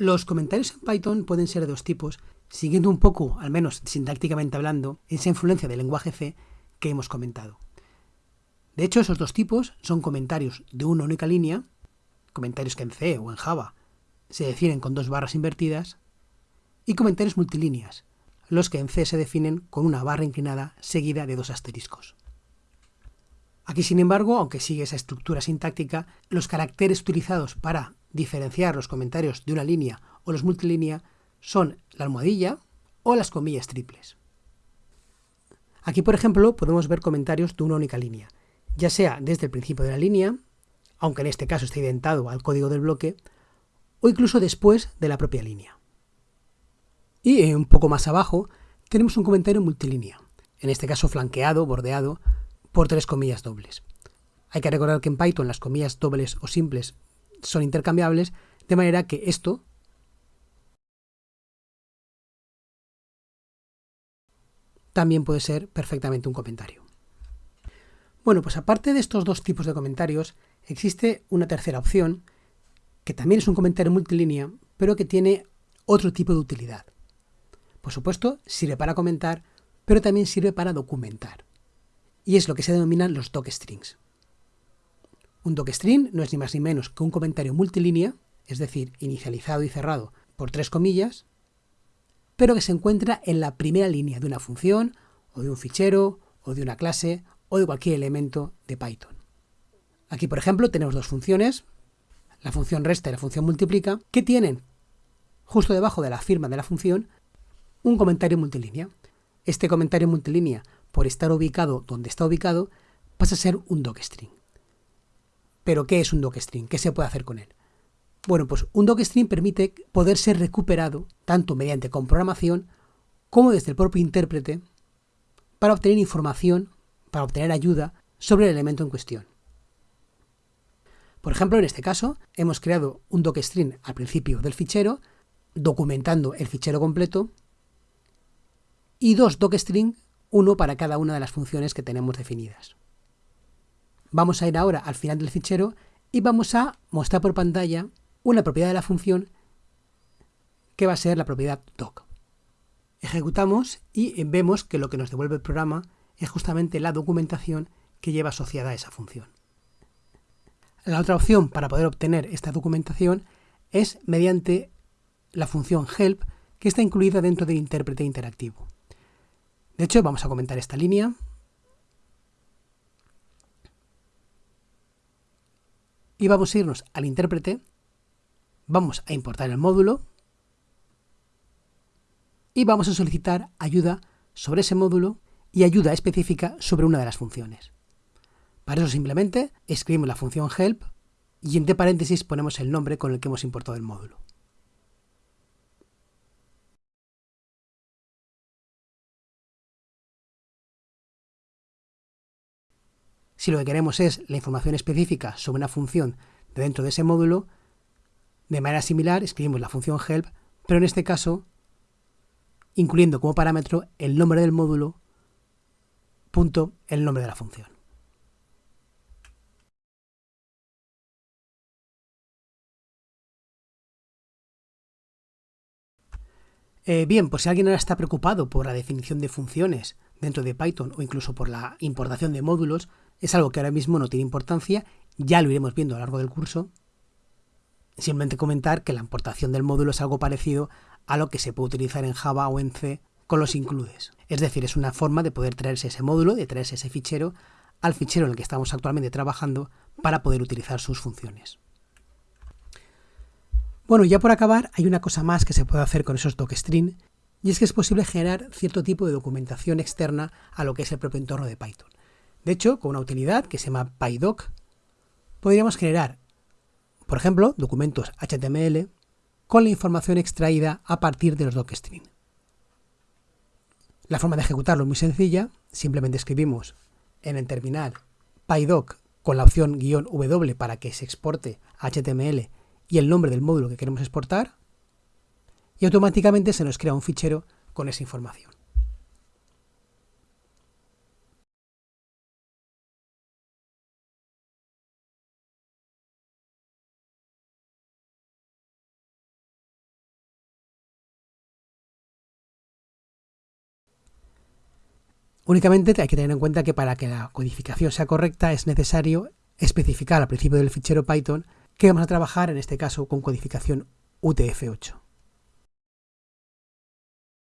Los comentarios en Python pueden ser de dos tipos, siguiendo un poco, al menos sintácticamente hablando, esa influencia del lenguaje C que hemos comentado. De hecho, esos dos tipos son comentarios de una única línea, comentarios que en C o en Java se definen con dos barras invertidas, y comentarios multilíneas, los que en C se definen con una barra inclinada seguida de dos asteriscos. Aquí, sin embargo, aunque sigue esa estructura sintáctica, los caracteres utilizados para diferenciar los comentarios de una línea o los multilínea son la almohadilla o las comillas triples. Aquí, por ejemplo, podemos ver comentarios de una única línea, ya sea desde el principio de la línea, aunque en este caso está identado al código del bloque, o incluso después de la propia línea. Y eh, un poco más abajo tenemos un comentario multilínea, en este caso flanqueado, bordeado, por tres comillas dobles. Hay que recordar que en Python las comillas dobles o simples son intercambiables, de manera que esto también puede ser perfectamente un comentario. Bueno, pues aparte de estos dos tipos de comentarios, existe una tercera opción, que también es un comentario multilínea, pero que tiene otro tipo de utilidad. Por supuesto, sirve para comentar, pero también sirve para documentar. Y es lo que se denominan los docstrings. Un docstring no es ni más ni menos que un comentario multilínea, es decir, inicializado y cerrado por tres comillas, pero que se encuentra en la primera línea de una función, o de un fichero, o de una clase, o de cualquier elemento de Python. Aquí, por ejemplo, tenemos dos funciones, la función resta y la función multiplica, que tienen justo debajo de la firma de la función un comentario multilínea. Este comentario multilínea, por estar ubicado donde está ubicado, pasa a ser un docstring. ¿Pero qué es un docstring? ¿Qué se puede hacer con él? Bueno, pues un docstring permite poder ser recuperado tanto mediante comprogramación como desde el propio intérprete para obtener información, para obtener ayuda sobre el elemento en cuestión. Por ejemplo, en este caso, hemos creado un docstring al principio del fichero, documentando el fichero completo, y dos docstring, uno para cada una de las funciones que tenemos definidas. Vamos a ir ahora al final del fichero y vamos a mostrar por pantalla una propiedad de la función que va a ser la propiedad doc. Ejecutamos y vemos que lo que nos devuelve el programa es justamente la documentación que lleva asociada a esa función. La otra opción para poder obtener esta documentación es mediante la función help que está incluida dentro del intérprete interactivo. De hecho, vamos a comentar esta línea. Y vamos a irnos al intérprete, vamos a importar el módulo y vamos a solicitar ayuda sobre ese módulo y ayuda específica sobre una de las funciones. Para eso simplemente escribimos la función help y entre paréntesis ponemos el nombre con el que hemos importado el módulo. Si lo que queremos es la información específica sobre una función de dentro de ese módulo, de manera similar escribimos la función help, pero en este caso incluyendo como parámetro el nombre del módulo punto el nombre de la función. Eh, bien, pues si alguien ahora está preocupado por la definición de funciones dentro de Python o incluso por la importación de módulos, es algo que ahora mismo no tiene importancia, ya lo iremos viendo a lo largo del curso. Simplemente comentar que la importación del módulo es algo parecido a lo que se puede utilizar en Java o en C con los includes. Es decir, es una forma de poder traerse ese módulo, de traerse ese fichero al fichero en el que estamos actualmente trabajando para poder utilizar sus funciones. Bueno, ya por acabar, hay una cosa más que se puede hacer con esos docstring, y es que es posible generar cierto tipo de documentación externa a lo que es el propio entorno de Python. De hecho, con una utilidad que se llama PyDoc, podríamos generar, por ejemplo, documentos HTML con la información extraída a partir de los docstring. La forma de ejecutarlo es muy sencilla, simplemente escribimos en el terminal PyDoc con la opción "-w" para que se exporte HTML y el nombre del módulo que queremos exportar, y automáticamente se nos crea un fichero con esa información. Únicamente hay que tener en cuenta que para que la codificación sea correcta es necesario especificar al principio del fichero Python que vamos a trabajar en este caso con codificación UTF-8.